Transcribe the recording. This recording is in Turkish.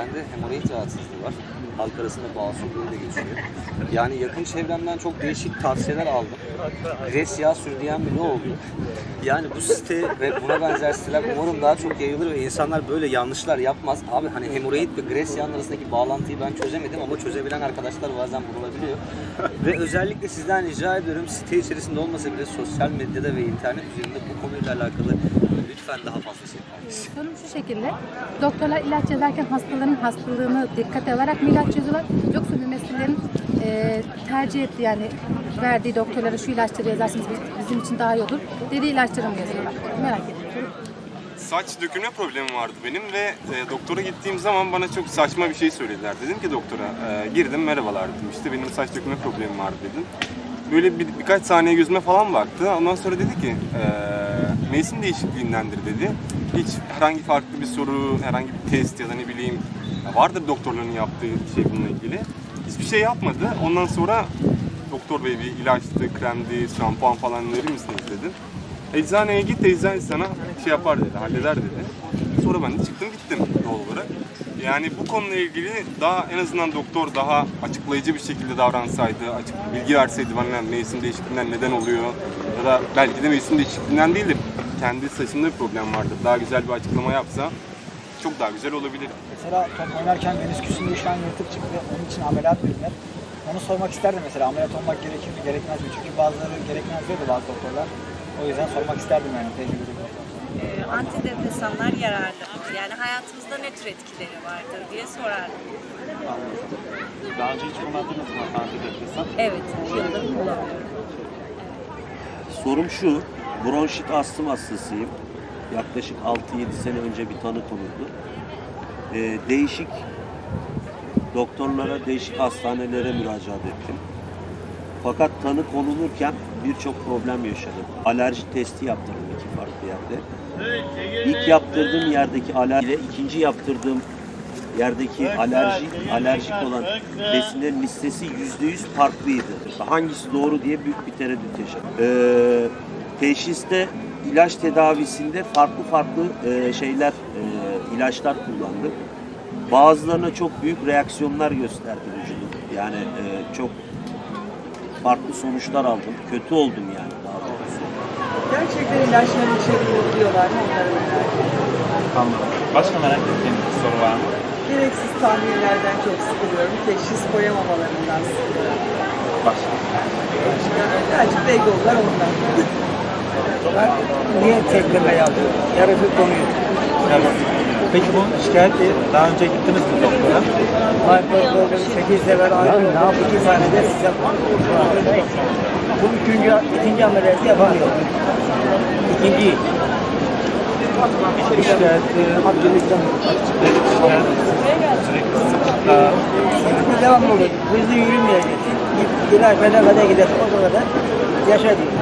Bende hemoroid rahatsızlığı var. Halk arasında diye de geçiyor. Yani yakın çevremden çok değişik tavsiyeler aldım. Gres yağı sür diyen bile oldu. Yani bu site ve buna benzer siteler umarım daha çok yayılır ve insanlar böyle yanlışlar yapmaz. Abi hani hemoroid ve gres yağının arasındaki bağlantıyı ben çözemedim ama çözebilen arkadaşlar bazen bulunabiliyor. ve özellikle sizden rica ediyorum site içerisinde olmasa bile sosyal medyada ve internet üzerinde bu konuyla alakalı lütfen daha fazla şey yapmalısınız. Sorum şu şekilde. Doktorlar ilaç yazarken hastaların hastalığını dikkate alarak mı ilaç yazıyorlar? Yoksa mümessillerin e, tercih ettiği yani verdiği doktorlara şu ilaçları yazarsınız biz- bizim için daha iyi olur dediği ilaçları mı yazıyorlar? Merak ediyorum. Saç dökülme problemim vardı benim ve e, doktora gittiğim zaman bana çok saçma bir şey söylediler. Dedim ki doktora, e, girdim merhabalar dedim işte benim saç dökülme problemim vardı dedim. Böyle bir, birkaç saniye gözüme falan baktı. Ondan sonra dedi ki e, mevsim değişikliğindendir dedi. Hiç herhangi farklı bir soru, herhangi bir test ya da ne bileyim vardır doktorların yaptığı şey bununla ilgili. Hiçbir şey yapmadı. Ondan sonra doktor bey bir ilaçtı, kremdi, şampuan falan verir misiniz dedi. Eczaneye git, eczane sana şey yapar dedi, halleder dedi. Sonra ben de çıktım gittim doğal olarak. Yani bu konuyla ilgili daha en azından doktor daha açıklayıcı bir şekilde davransaydı, açık bilgi verseydi bana mevsim değişikliğinden neden oluyor ya da belki de mevsim değişikliğinden değil de kendi saçında bir problem vardır. Daha güzel bir açıklama yapsa çok daha güzel olabilir. Mesela top oynarken menisküsünde şu an yırtık çıktı. Onun için ameliyat verilir. Onu sormak isterdim mesela ameliyat olmak gerekir mi gerekmez mi? Çünkü bazıları gerekmez diyordu bazı doktorlar. O yüzden sormak isterdim yani tecrübeli. Ee, antidepresanlar yararlı. Yani hayatımızda ne tür etkileri vardır diye sorardım. Daha önce hiç kullandınız mı antidepresan? Evet, yıldır kullanıyorum. Sorum şu, bronşit astım hastasıyım. Yaklaşık 6-7 sene önce bir tanı konuldu. Ee, değişik doktorlara, değişik hastanelere müracaat ettim. Fakat tanı konulurken birçok problem yaşadım. Alerji testi yaptırdım iki farklı yerde. İlk yaptırdığım yerdeki alerji ile ikinci yaptırdığım yerdeki alerji alerjik olan besinlerin listesi yüzde yüz farklıydı. Hangisi doğru diye büyük bir tereddüt yaşadım. Ee, teşhiste ilaç tedavisinde farklı farklı e, şeyler, e, ilaçlar kullandık. Bazılarına çok büyük reaksiyonlar gösterdi vücudum. Yani e, çok farklı sonuçlar aldım. Kötü oldum yani daha doğrusu. Gerçekten ilaçların içeriğini biliyorlar. Anladım. Başka merak ettiğiniz bir soru var mı? Gereksiz tahminlerden çok sıkılıyorum. Teşhis koyamamalarından sıkılıyorum. Başka. Birazcık beygollar ondan. Niye tekleme yaptı? Yarısı konuyu. Yani, peki bu şikayeti daha önce gittiniz mi doktora? Hayır, doktor 8 sefer ayrı. Ne yaptı? 2 saniyede siz yapmadınız. Bu üçüncü, ikinci ameliyatı yapamıyor. İkinciyi. Hiçbir şikayet, Abdülhamid'den. şikayet sürekli devam oluyor. Hızlı yürümeyecek. İlaç bedel kadar gider. O kadar yaşa diyor.